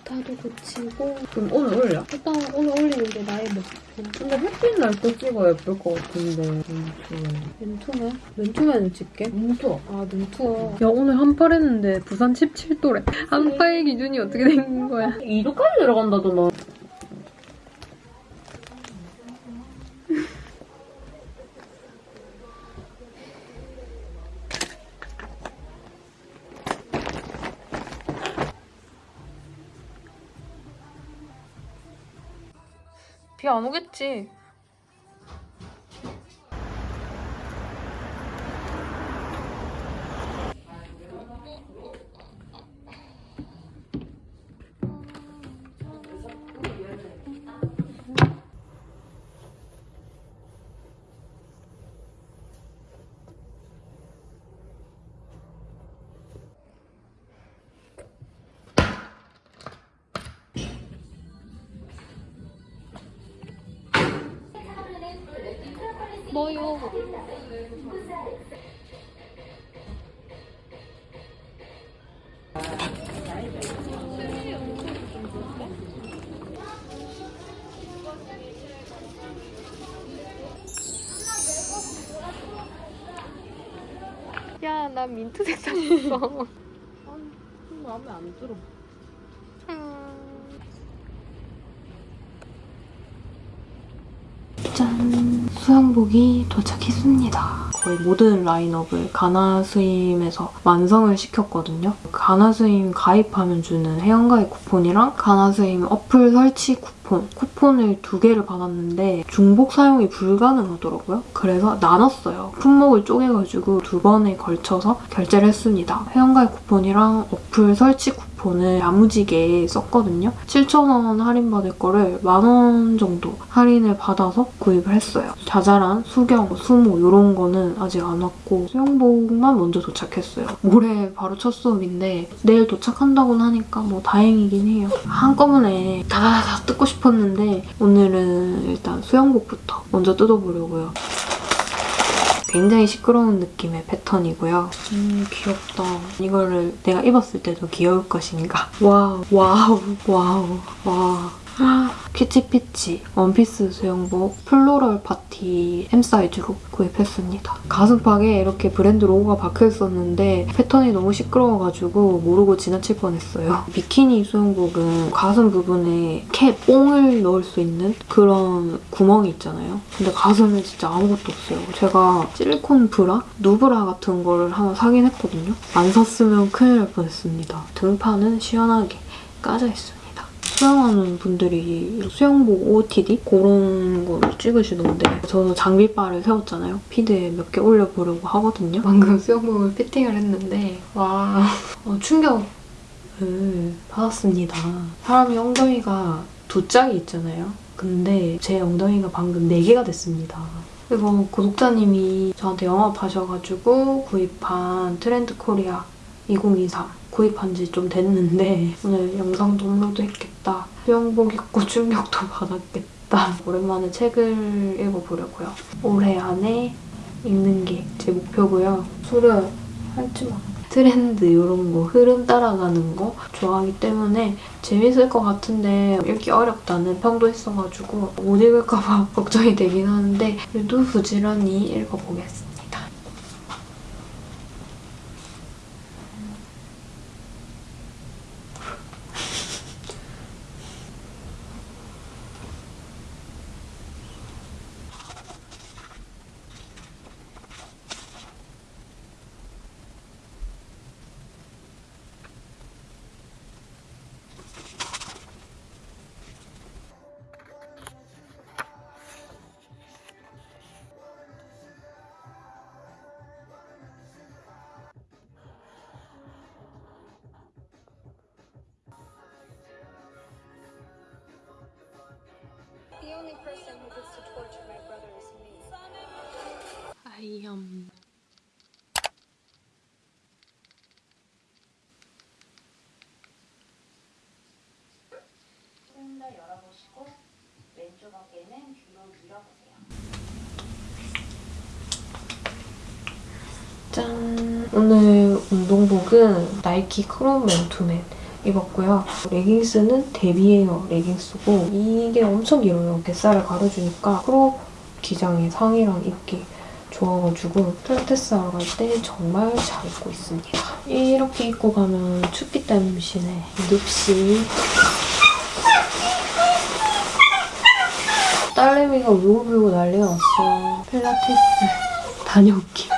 오타도 고치고 그럼 오늘 올려? 일단 오늘 올리는 게 나의 목표. 근데 햇빛 날 때 찍어야 예쁠 것 같은데 맨투맨? 맨투맨을 찍게? 멘투 아 맨투어. 야 오늘 한팔 했는데 부산 17도래. 한팔 기준이 어떻게 된 거야? 2도까지 내려간다더만 비안 오겠지? 뭐요? 야, 나 민트색 샀어. 마음에 안 들어 짠! 수영복이 도착했습니다. 거의 모든 라인업을 가나스임에서 완성을 시켰거든요. 가나스임 가입하면 주는 회원가입 쿠폰이랑 가나스임 어플 설치 쿠폰, 쿠폰을 두 개를 받았는데 중복 사용이 불가능하더라고요. 그래서 나눴어요. 품목을 쪼개가지고 두 번에 걸쳐서 결제를 했습니다. 회원가입 쿠폰이랑 어플 설치 쿠폰 을 야무지게 썼거든요. 7,000원 할인받을 거를 만원 정도 할인을 받아서 구입을 했어요. 자잘한 수경, 수모 이런 거는 아직 안 왔고 수영복만 먼저 도착했어요. 모레 바로 첫 수업인데 내일 도착한다고는 하니까 뭐 다행이긴 해요. 한꺼번에 다다다다 뜯고 싶었는데 오늘은 일단 수영복부터 먼저 뜯어보려고요. 굉장히 시끄러운 느낌의 패턴이고요. 음, 귀엽다. 이거를 내가 입었을 때도 귀여울 것인가. 와우, 와우, 와우, 와. 피치피치 원피스 수영복 floral party M 사이즈로 구입했습니다. 가슴팍에 이렇게 브랜드 로고가 박혀 있었는데 패턴이 너무 시끄러워가지고 모르고 지나칠 뻔했어요. 비키니 수영복은 가슴 부분에 캡, 뽕을 넣을 수 있는 그런 구멍이 있잖아요. 근데 가슴에 진짜 아무것도 없어요. 제가 실리콘 브라? 누브라 같은 거를 하나 사긴 했거든요. 안 샀으면 큰일 날 뻔했습니다. 등판은 시원하게 까져 있어요. 수영하는 분들이 수영복 OOTD 그런 거를 찍으시던데 저도 장비바를 세웠잖아요. 피드에 몇 개 올려보려고 하거든요. 방금 수영복을 피팅을 했는데 와 어, 충격을 받았습니다. 사람이 엉덩이가 두 짝이 있잖아요. 근데 제 엉덩이가 방금 네 개가 됐습니다. 이거 구독자님이 저한테 영업하셔가지고 구입한 트렌드 코리아 2023 구입한 지 좀 됐는데 오늘 영상도 업로드 했겠다. 수영복 입고 충격도 받았겠다. 오랜만에 책을 읽어보려고요. 올해 안에 읽는 게 제 목표고요. 수련 할지 마. 트렌드 이런 거 흐름 따라가는 거 좋아하기 때문에 재밌을 것 같은데 읽기 어렵다는 평도 있어가지고 못 읽을까 봐 걱정이 되긴 하는데 그래도 부지런히 읽어보겠습니다. Only person who gets to torture my brother is me. I am 조금 더 열어보시고 왼쪽 어깨는 뒤로 밀어보세요. 짠! 오늘 운동복은 나이키 크롬 맨투맨 입었고요. 레깅스는 데비웨어 레깅스고 이게 엄청 길어요. 뱃살을 가려주니까 크롭 기장의 상의랑 입기 좋아가지고 필라테스 하러 갈 때 정말 잘 입고 있습니다. 이렇게 입고 가면 춥기 때문이시네. 눕시. 딸내미가 울고 불고 난리가 났어요. 필라테스 다녀올게. 아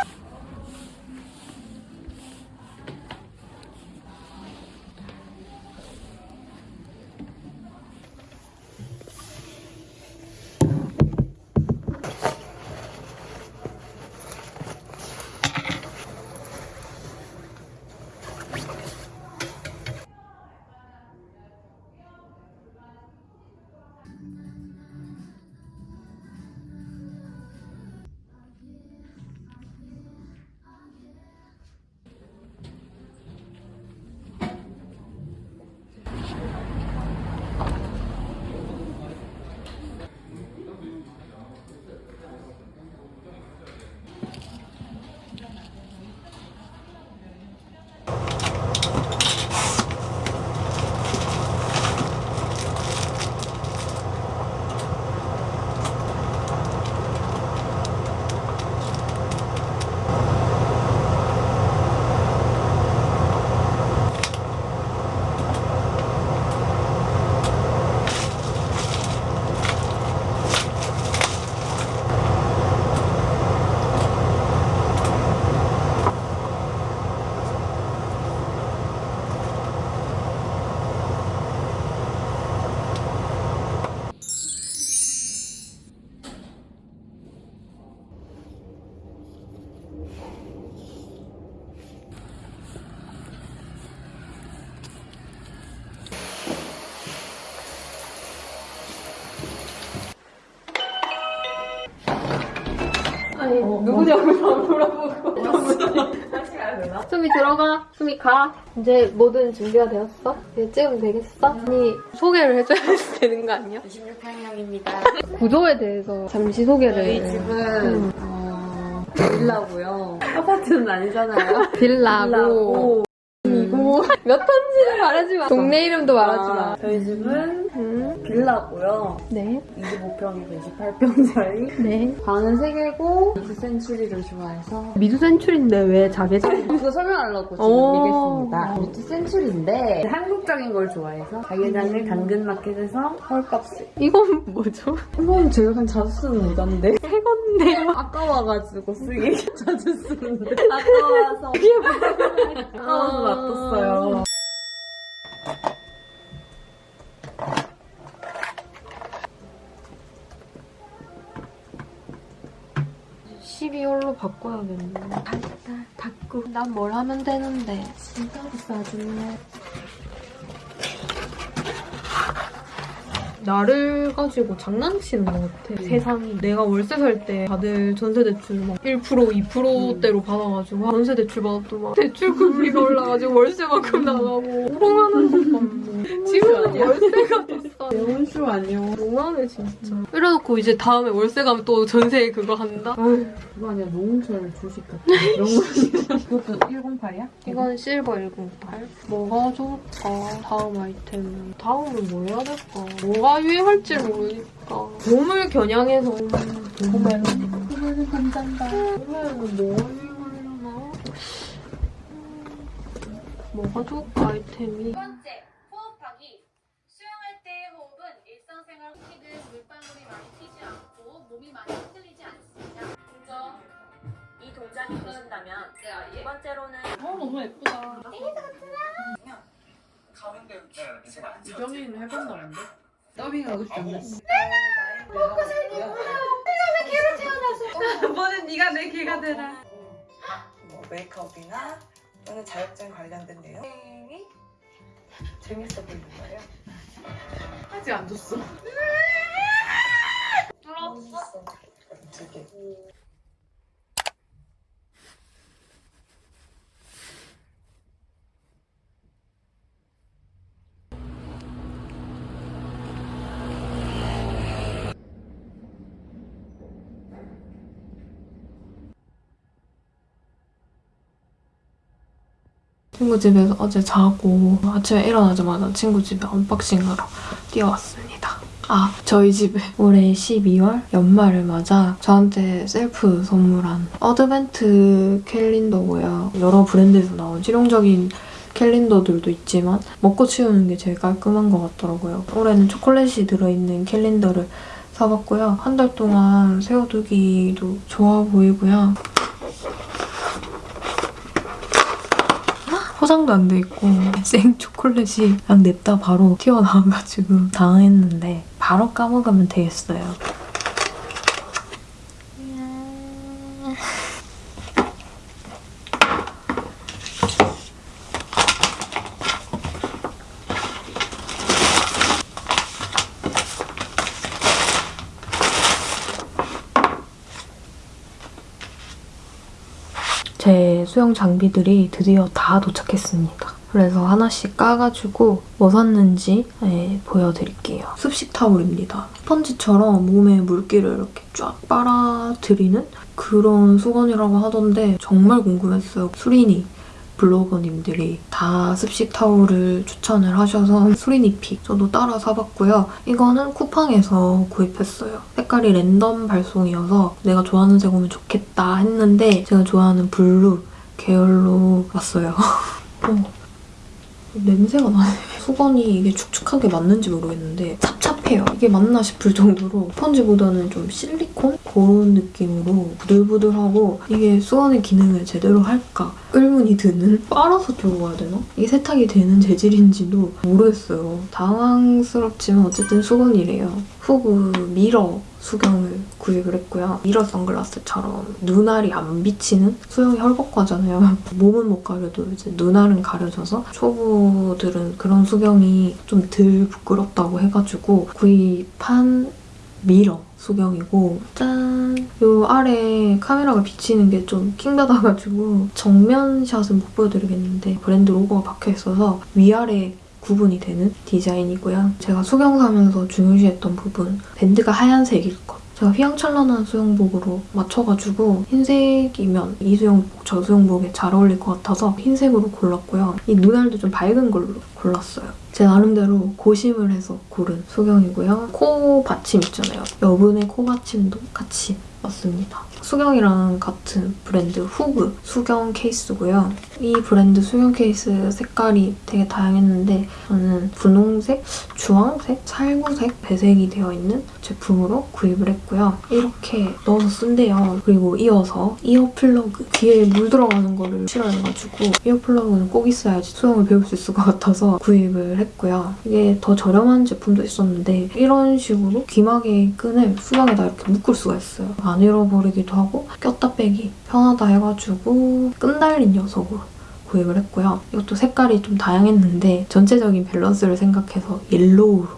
누구냐고 안 물어보고 수미 들어가 수미 가 이제 뭐든 준비가 되었어? 이제 찍으면 되겠어? 아니 소개를 해줘야 되는 거 아니야? 26평형입니다. 구조에 대해서 잠시 소개를 저희 집은 어, 빌라고요. 아파트는 아니잖아요. 빌라고 빌라고. 몇 동인지는 말하지 마 동네 이름도 말하지 마 아, 저희 집은 음, 빌라고요. 네, 25평에서 28평짜리. 네 방은 3개고 mid century를 좋아해서 mid century인데 왜 자개장 그거 설명하려고 지금 오. 얘기했습니다. mid century인데 한국적인 걸 좋아해서 자개장을 당근마켓에서 헐값을. 이건 뭐죠? 이건 제가 그냥 자주 쓰는 모자인데 새 건데 아까워가지고 쓰기 자주 쓰는데 아까워서 아까워서 놔뒀어 요. 12월로 바꿔야겠네 달달 닦고. 난뭘 하면 되는데. 진짜 비싸졌 나를 가지고 장난치는 것 같아. 세상이. 내가 월세 살 때 다들 전세 대출 막 1%, 2%대로 받아가지고 전세 대출 받았더니 막 대출 금리가 올라가지고 월세만큼 나가고 호롱하는 것 같네. 지금은 월세가 더 싸. 대원수 아니요. 너무하네 진짜. 이래놓고 이제 다음에 월세 가면 또 전세 그거 한다? 아휴, 그거 아니야 노홍철 주식 거. 그것도 108이야? 이건 실버 108. 뭐가 좋을까? 다음 아이템. 다음은 뭐 해야 될까? 뭐가 유행할지 모르니까. 봄을 겨냥해서 봄에는 그거는 감사합니다. 유행하려나? 음, 뭐가 좋을까 아이템이? 보신다면 두 번째로는 유정이는 해본다는데? 더빙 하고 싶던데. 이번엔 네가 내 개가 되라. 뭐 메이크업이나 또는 자격증 관련된 내용이 재밌어 보이는 거예요. 아직 안 줬어. 뚫었어. 두 개. 친구 집에서 어제 자고 아침에 일어나자마자 친구 집에 unboxing하러 뛰어왔습니다. 아, 저희 집에 올해 12월 연말을 맞아 저한테 셀프 선물한 advent calendar고요. 여러 브랜드에서 나온 실용적인 calendar들도 있지만 먹고 치우는 게 제일 깔끔한 것 같더라고요. 올해는 초콜릿이 들어있는 calendar를 사봤고요. 한 달 동안 세워두기도 좋아 보이고요. 포장도 안 돼 있고 생 초콜릿이 그냥 냅다 바로 튀어나와가지고 당황했는데 바로 까먹으면 되겠어요. 제 수영 장비들이 드디어 다 도착했습니다. 그래서 하나씩 까가지고 뭐 샀는지 네, 보여드릴게요. 습식 타올입니다. 스펀지처럼 몸에 물기를 이렇게 쫙 빨아들이는 그런 수건이라고 하던데 정말 궁금했어요. 수린이 블로거님들이 다 습식 타올을 추천을 하셔서 수린이 pick 저도 따라 사봤고요. 이거는 쿠팡에서 구입했어요. 색깔이 랜덤 발송이어서 내가 좋아하는 색 오면 좋겠다 했는데 제가 좋아하는 블루 계열로 왔어요. 어, 냄새가 나네. 수건이 이게 축축한 게 맞는지 모르겠는데 찹찹해요. 이게 맞나 싶을 정도로 스펀지보다는 좀 실리콘? 그런 느낌으로 부들부들하고 이게 수건의 기능을 제대로 할까 의문이 드는 빨아서 들고 가야 되나? 이게 세탁이 되는 재질인지도 모르겠어요. 당황스럽지만 어쨌든 수건이래요. 후그 미러 수경을 구입을 했고요. 미러 선글라스처럼 눈알이 안 비치는 수영이 헐벗잖아요. 몸은 못 가려도 이제 눈알은 가려져서 초보들은 그런 수경이 좀 덜 부끄럽다고 해가지고 구입한 미러 수경이고 짠! 요 아래 카메라가 비치는 게 좀 킹받아가지고 정면 샷은 못 보여드리겠는데 브랜드 로고가 박혀있어서 위아래 구분이 되는 디자인이고요. 제가 수경 사면서 중요시했던 부분 밴드가 하얀색일 것. 제가 휘황찬란한 수영복으로 맞춰가지고 흰색이면 이 수영복, 저 수영복에 잘 어울릴 것 같아서 흰색으로 골랐고요. 이 눈알도 좀 밝은 걸로 골랐어요. 제 나름대로 고심을 해서 고른 수경이고요. 코 받침 있잖아요. 여분의 코 받침도 같이 왔습니다. 수경이랑 같은 브랜드 후그 수경 케이스고요. 이 브랜드 수경 케이스 색깔이 되게 다양했는데 저는 분홍색, 주황색, 살구색, 배색이 되어 있는 제품으로 구입을 했고요. 이렇게 넣어서 쓴대요. 그리고 이어서 ear plug 귀에 물 들어가는 거를 싫어해가지고 ear plug는 꼭 있어야지 수영을 배울 수 있을 것 같아서 구입을 했고요. 이게 더 저렴한 제품도 있었는데 이런 식으로 귀마개 끈을 수경에다 이렇게 묶을 수가 있어요. 안 잃어버리기도 하고 꼈다 빼기 편하다 해가지고 끈 달린 녀석으로 구입을 했고요. 이것도 색깔이 좀 다양했는데 전체적인 밸런스를 생각해서 옐로우로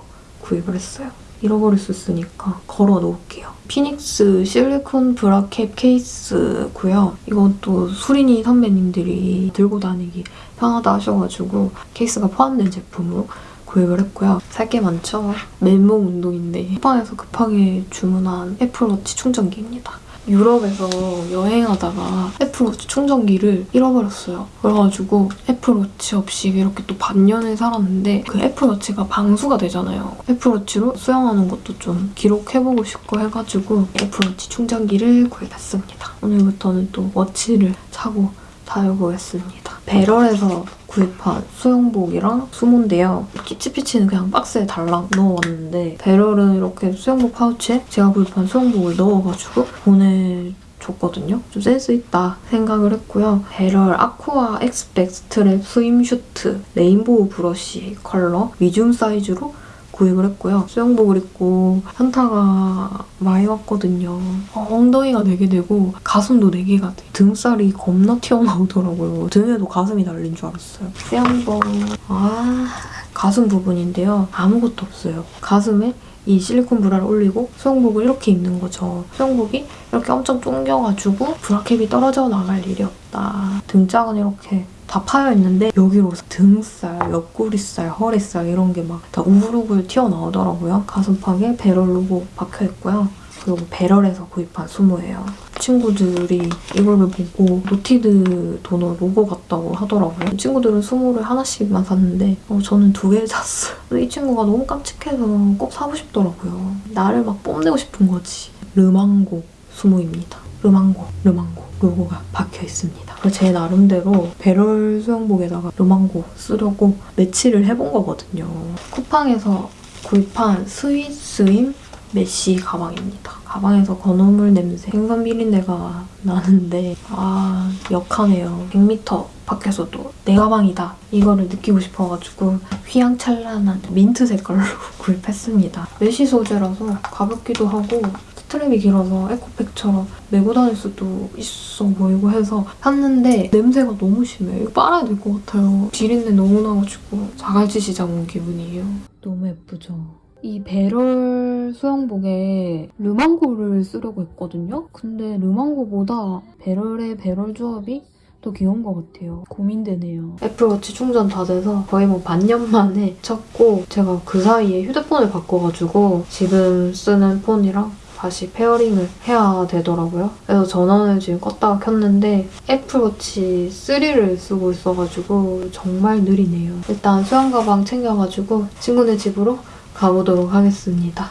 구입을 했어요. 잃어버릴 수 있으니까 걸어 놓을게요. 피닉스 실리콘 브라켓 케이스고요. 이것도 수린이 선배님들이 들고 다니기 편하다 하셔가지고 케이스가 포함된 제품으로 구입을 했고요. 살 게 많죠? 맨몸 운동인데 쿠팡에서 급하게 주문한 애플워치 충전기입니다. 유럽에서 여행하다가 애플워치 충전기를 잃어버렸어요. 그래가지고 애플워치 없이 이렇게 또 반년을 살았는데 그 애플워치가 방수가 되잖아요. 애플워치로 수영하는 것도 좀 기록해보고 싶고 해가지고 애플워치 충전기를 구입했습니다. 오늘부터는 또 워치를 차고 다녀보겠습니다. 배럴에서 구입한 수영복이랑 수모인데요. 키치피치는 그냥 박스에 달랑 넣어왔는데 배럴은 이렇게 수영복 파우치에 제가 구입한 수영복을 넣어가지고 보내 줬거든요. 좀 센스 있다 생각을 했고요. 배럴 aqua X-back strap swimsuit rainbow brush color medium 사이즈로 구입을 했고요. 수영복을 입고 현타가 많이 왔거든요. 어, 엉덩이가 4개 되고 가슴도 4개가 돼. 등살이 겁나 튀어나오더라고요. 등에도 가슴이 달린 줄 알았어요. 수영복. 아 가슴 부분인데요. 아무것도 없어요. 가슴에 이 실리콘 브라를 올리고 수영복을 이렇게 입는 거죠. 수영복이 이렇게 엄청 쫑겨가지고 브라캡이 떨어져 나갈 일이 없다. 등짝은 이렇게 다 파여 있는데 여기로 등살, 옆구리살, 허리살 이런 게 막 다 우글우글 튀어나오더라고요. 가슴팍에 배럴 로고 박혀 있고요. 그리고 배럴에서 구입한 수모예요. 친구들이 이거를 보고 노티드 도넛 로고 같다고 하더라고요. 친구들은 수모를 하나씩만 샀는데 어, 저는 두개 샀어요. 이 친구가 너무 깜찍해서 꼭 사고 싶더라고요. 나를 막 뽐내고 싶은 거지. 르망고 수모입니다. 르망고, 르망고 로고가 박혀 있습니다. 그래서 제 나름대로 배럴 수영복에다가 르망고 쓰려고 매치를 해본 거거든요. 쿠팡에서 구입한 스윔스윔 mesh 가방입니다. 가방에서 건어물 냄새, 생선 비린내가 나는데 아 역하네요. 100m 밖에서도 내 가방이다 이거를 느끼고 싶어가지고 휘황찬란한 민트 색깔로 구입했습니다. mesh 소재라서 가볍기도 하고 스트랩이 길어서 에코백처럼 메고 다닐 수도 있어 보이고 해서 샀는데 냄새가 너무 심해요. 이거 빨아야 될 것 같아요. 비린내 너무 나가지고 자갈치 시장 온 기분이에요. 너무 예쁘죠? 이 배럴 수영복에 르망고를 쓰려고 했거든요? 근데 르망고보다 배럴의 배럴 조합이 더 귀여운 것 같아요. 고민되네요. 애플워치 충전 다 돼서 거의 뭐 반년 만에 찼고 제가 그 사이에 휴대폰을 바꿔가지고 지금 쓰는 폰이랑 다시 pairing을 해야 되더라고요. 그래서 전원을 지금 껐다가 켰는데 애플워치 3를 쓰고 있어가지고 정말 느리네요. 일단 수영 가방 챙겨가지고 친구네 집으로 가보도록 하겠습니다.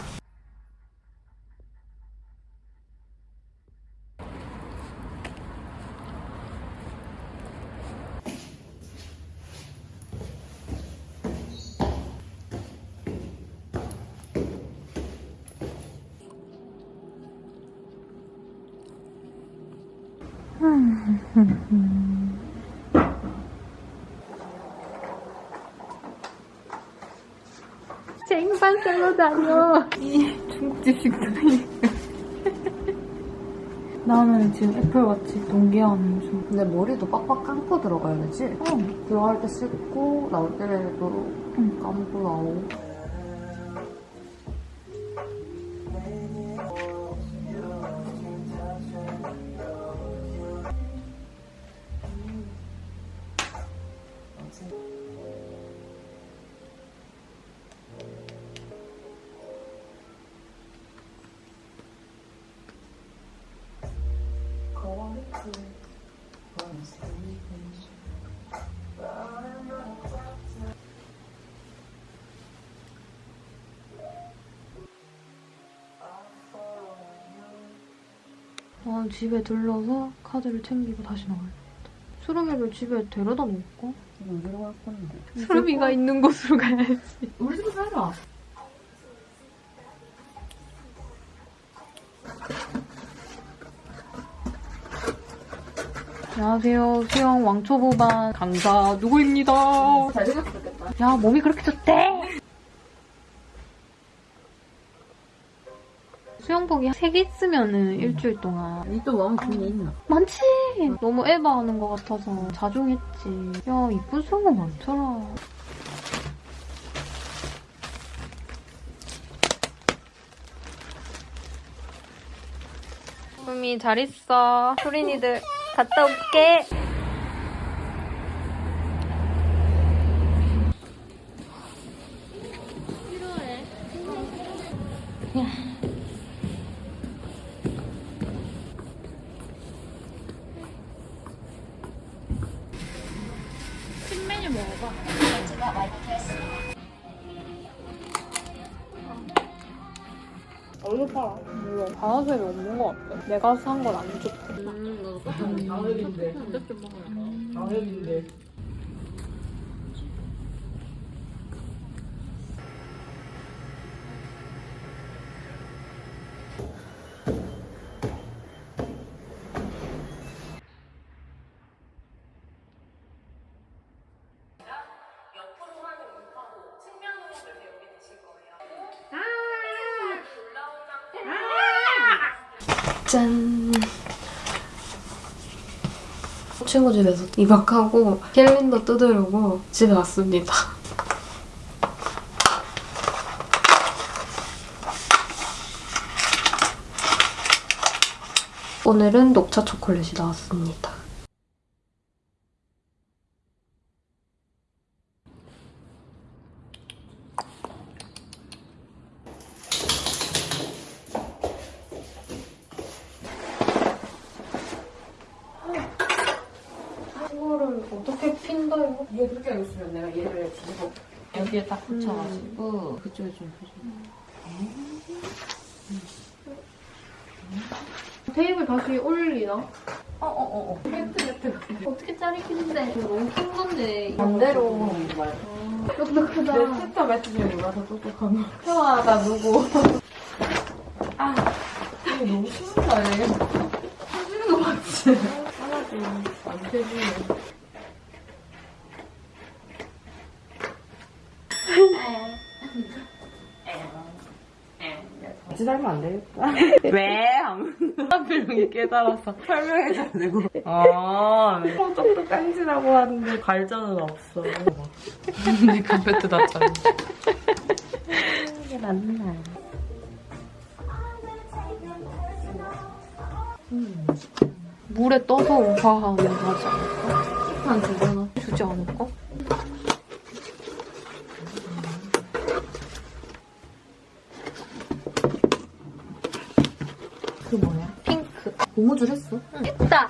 쟁반 썰러 다녀. 이 중국집 식당이. 나는 지금 애플워치 동기화하는 중. 근데 머리도 빡빡 감고 들어가야 되지? 응. 들어갈 때 씻고 나올 때도 감고 나오고 아, 집에 들러서 카드를 챙기고 다시 나와야겠다. 수름이를 집에 데려다 놓을까? 어디로 갈 건데? 수름이가 있는 곳으로 가야지. 우리 집에 살아 안녕하세요. 수영 왕초보반 강사 누구입니다. 잘생겼겠다 야, 몸이 그렇게 좋대! 수영복이 3개 쓰면은 일주일 동안 니또 마음 준게 있나? 많지! 너무 에바하는 것 같아서 자중했지. 야, 이쁜 수영복 많더라. 소미 잘 있어. 소린이들 갔다 올게. 없는 것 같아. 내가 산 건 안 좋대. 옆으로 짠. 친구 집에서 2박하고 캘린더 뜯으려고 집에 왔습니다. 오늘은 녹차 초콜릿이 나왔습니다. 이거를 어떻게 핀다 이거? 이게 그렇게 있으면 내가 얘를 뒤집어 여기에 딱 붙여가지고 그쪽에 좀 테이블 다시 올리나? 어어어어 매트 매트 어떻게 자르기는데 너무 큰 건데 반대로 똑똑하다 내 챕터 매트 중에 몰라서 똑똑하네 태화가 누구? 아 이거 너무 쉬운 거 아니에요? 해주는 거 맞지? 하나도 안 되지 같이 살면 안 되겠다. 왜? 하필 깨달아서 설명해줘야 되고. 아, 어떻게 깐지라고 하는데 발전은 없어. 내 컴퓨터 놨잖아. 이게 맞나? 물에 떠서 우화하면 하지 않을까? 한 주잖아 주지 않을까? 그 뭐야? 핑크 고무줄 했어? 했다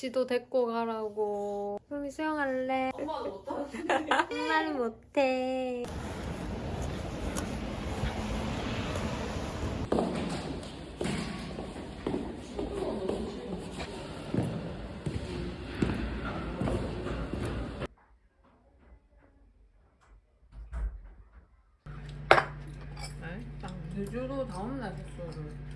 지도 데리고 가라고 소미 수영할래? 엄마는 못하는데 엄마는 못해 제주도 다음날 숙소를.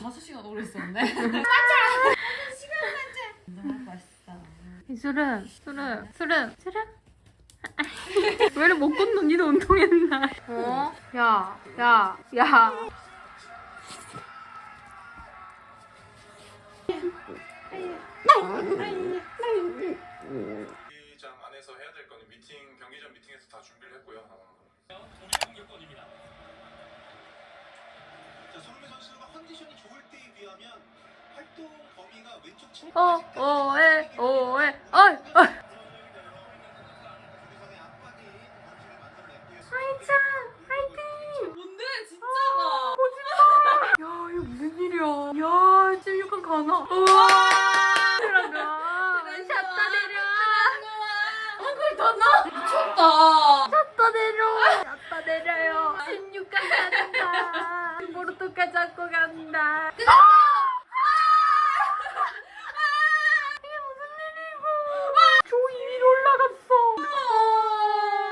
다섯 시간 오래 있었네. 술은 술은 술은 술은 왜 이래 못 걷노 니도 운동했나? 어? 야, 야, 야 자, 손흥민 선수가 컨디션이 좋을 때에 비하면 활동 범위가 왼쪽 측 어, 오에, 오에, 어이, 어이 화이팅! 화이팅! 뭔데, 진짜? 어, 멋있다! 야, 이거 무슨 일이야. 야, 지금 약간 가나. 우와! 들어가. 샷다 내려. 한글 더 넣어. 미쳤다. 샷다 내려. 샷다 내려요. 16강 간다. 포르투갈 잡고 간다. 조 2위로 올라갔어.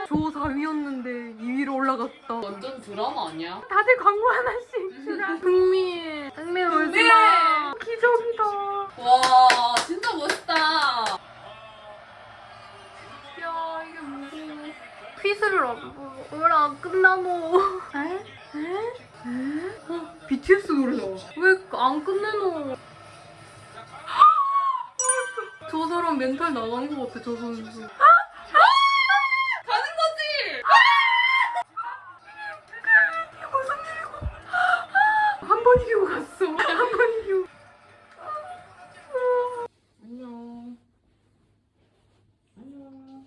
조 4위였는데 2위로 올라갔다. 완전 드라마 아니야? 다들 광고 하나씩 주라. 흥미. 흥미 울지 마. 기적이다. 와 진짜 멋있다. 퀴즈를 안, 왜안 끝나노? 에? 에? 에? 어, BTS 노래다. 왜안 끝내노? 저 사람 멘탈 나간 것 같아, 저 선수. 가는 거지! 이게 무슨 일이고? 한 번 이기고 갔어. 한 번 이기고. 안녕. 안녕.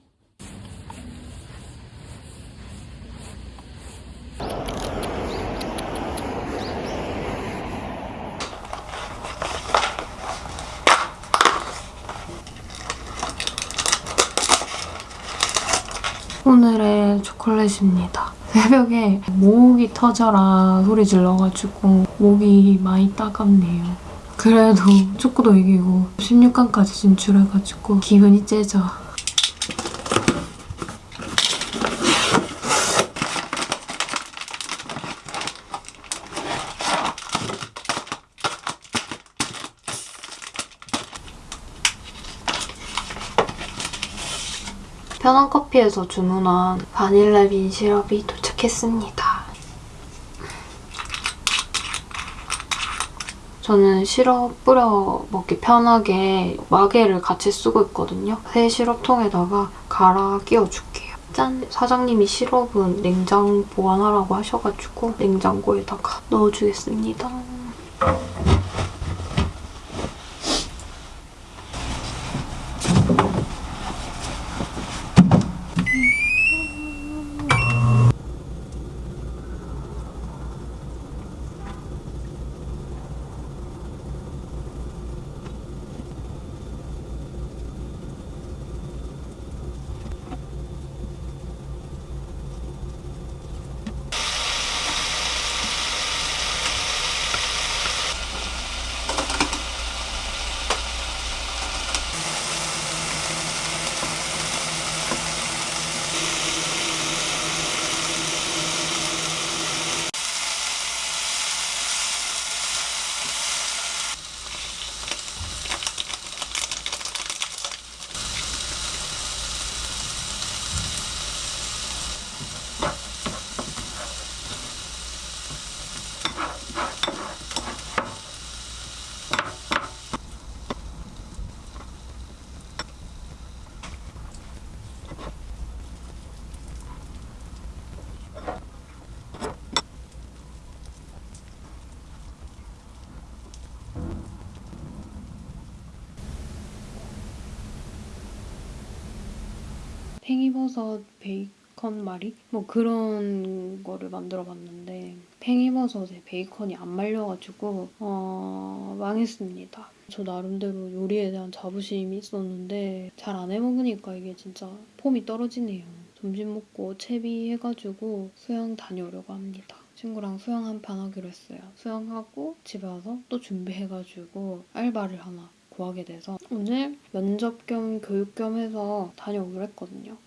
오늘의 초콜릿입니다. 새벽에 목이 터져라 소리 질러가지고 목이 많이 따갑네요. 그래도 축구도 이기고 16강까지 진출해가지고 기분이 째져. 편한 커피에서 주문한 바닐라 빈 시럽이 도착했습니다. 저는 시럽 뿌려 먹기 편하게 마개를 같이 쓰고 있거든요. 새 시럽통에다가 갈아 끼워줄게요. 짠! 사장님이 시럽은 냉장 보관하라고 하셔가지고 냉장고에다가 넣어주겠습니다. 팽이버섯 베이컨 말이? 뭐 그런 거를 만들어 봤는데 팽이버섯에 베이컨이 안 말려가지고 어... 망했습니다. 저 나름대로 요리에 대한 자부심이 있었는데 잘 안 해먹으니까 이게 진짜 폼이 떨어지네요. 점심 먹고 채비해가지고 수영 다녀오려고 합니다. 친구랑 수영 한 판 하기로 했어요. 수영하고 집에 와서 또 준비해가지고 알바를 하나 구하게 돼서 오늘 면접 겸 교육 겸 해서 다녀오기로 했거든요.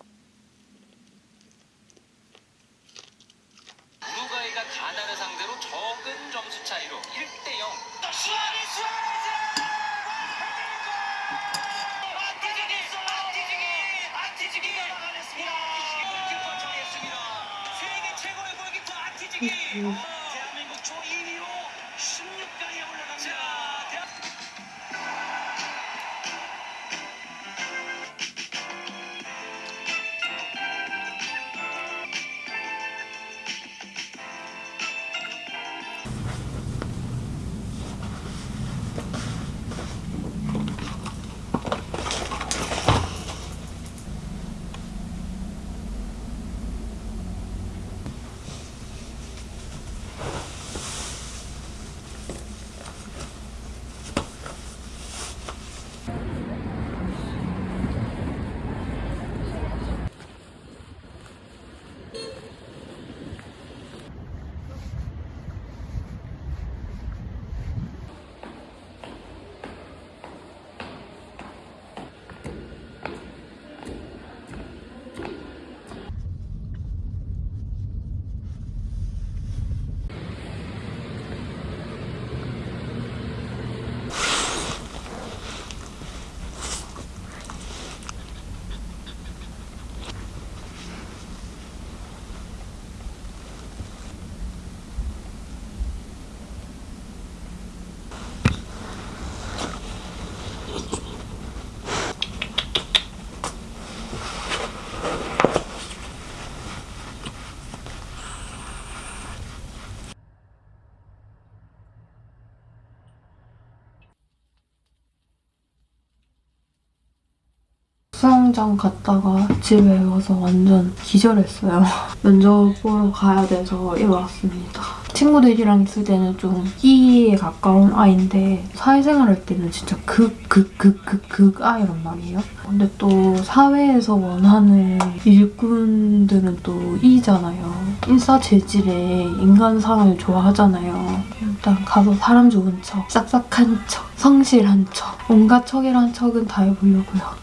수영장 갔다가 집에 와서 완전 기절했어요. 면접 보러 가야 돼서 일어났습니다. 친구들이랑 있을 때는 좀 E에 가까운 아이인데 사회생활 할 때는 진짜 극, 극, 극, 극, 극 아이란 말이에요. 근데 또 사회에서 원하는 일꾼들은 또 E잖아요. 인싸 재질의 인간상을 좋아하잖아요. 일단 가서 사람 좋은 척, 싹싹한 척, 성실한 척, 온갖 척이란 척은 다 해보려고요.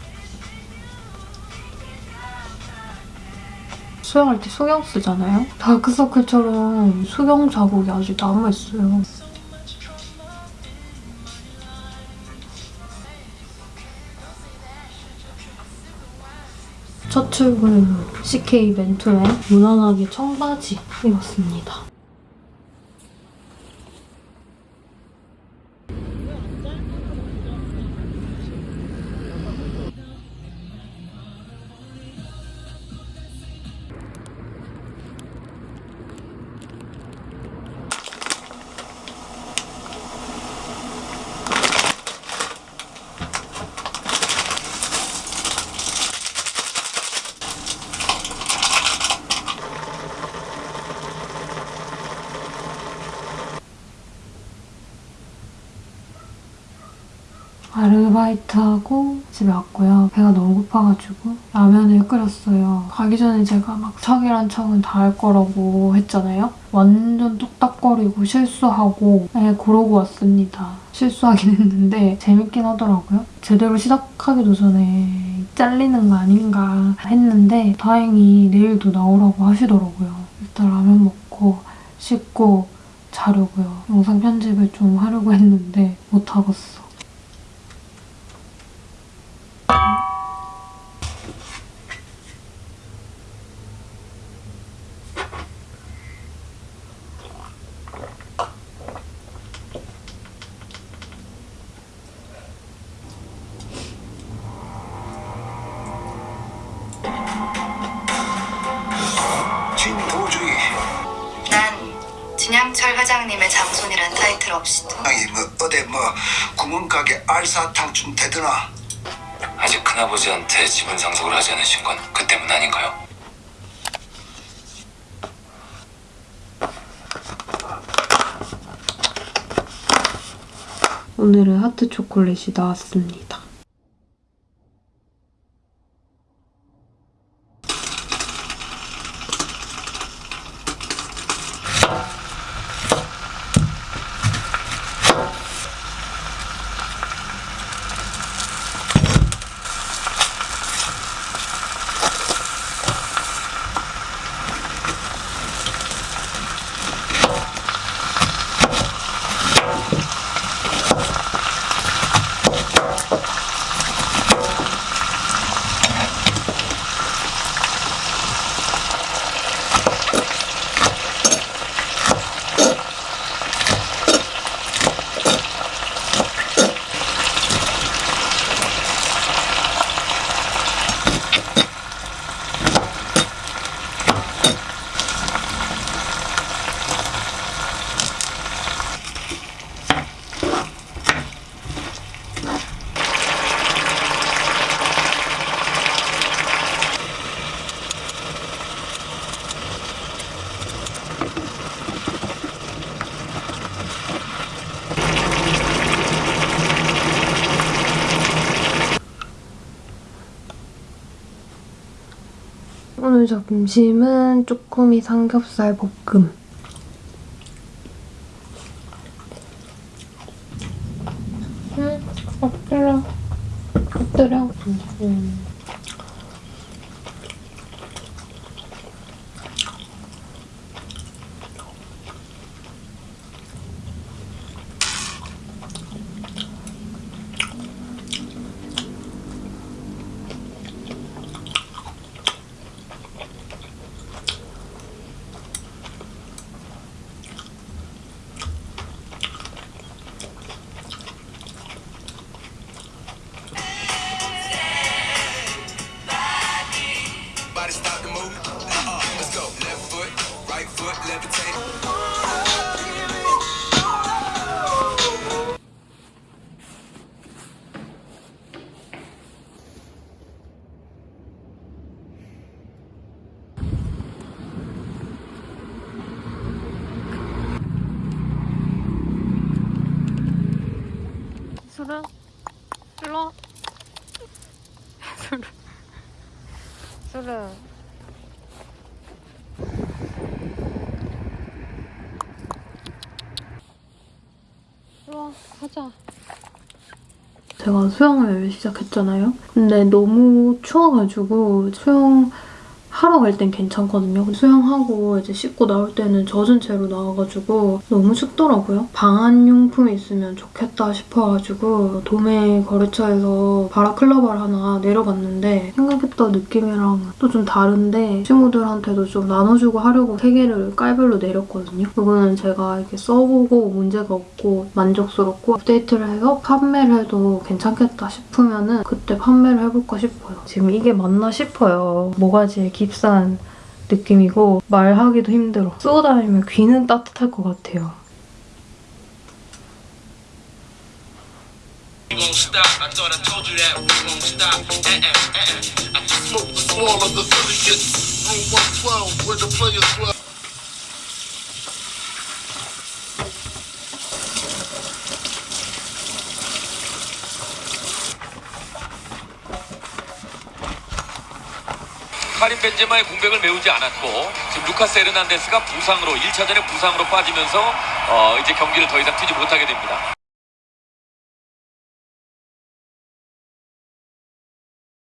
수영할 때 수경 쓰잖아요? 다크서클처럼 수경 자국이 아직 남아있어요. 첫 출근 CK 맨투맨 무난하게 청바지 입었습니다. 아르바이트하고 집에 왔고요. 배가 너무 고파가지고 라면을 끓였어요. 가기 전에 제가 막 척이란 척은 다 할 거라고 했잖아요. 완전 뚝딱거리고 실수하고 네, 그러고 왔습니다. 실수하긴 했는데 재밌긴 하더라고요. 제대로 시작하기도 전에 잘리는 거 아닌가 했는데 다행히 내일도 나오라고 하시더라고요. 일단 라면 먹고 씻고 자려고요. 영상 편집을 좀 하려고 했는데 못하겠어. 회장님의 장손이란 타이틀 없이도 아니 뭐 어디 뭐 구멍가게 알사탕 좀 되드나 아직 큰아버지한테 지분 상속을 하지 않으신 건 그 때문 아닌가요? 오늘은 하트 초콜릿이 나왔습니다. 오늘 점심은 쪼꼬미 삼겹살 볶음. 응, 엎드려. 엎드려. 음. 제가 수영을 시작했잖아요. 근데 너무 추워가지고 수영 하러 갈 땐 괜찮거든요. 수영하고 이제 씻고 나올 때는 젖은 채로 나와가지고 너무 춥더라고요. 방한용품이 있으면 좋겠다 싶어가지고 도매 거래처에서 바라클라바를 하나 내려봤는데 생각했던 느낌이랑 또 좀 다른데 친구들한테도 좀 나눠주고 하려고 세 개를 깔별로 내렸거든요. 이거는 제가 이렇게 써보고 문제가 없고 만족스럽고 업데이트를 해서 판매를 해도 괜찮겠다 싶으면은 그때 판매를 해볼까 싶어요. 지금 이게 맞나 싶어요. 모가지에 깁스 한 느낌이고 말하기도 힘들어. 쓰고 다니면 귀는 따뜻할 것 같아요. 카림 벤제마의 공백을 메우지 않았고 지금 루카스 에르난데스가 부상으로 1차전에 부상으로 빠지면서 어, 이제 경기를 더 이상 뛰지 못하게 됩니다.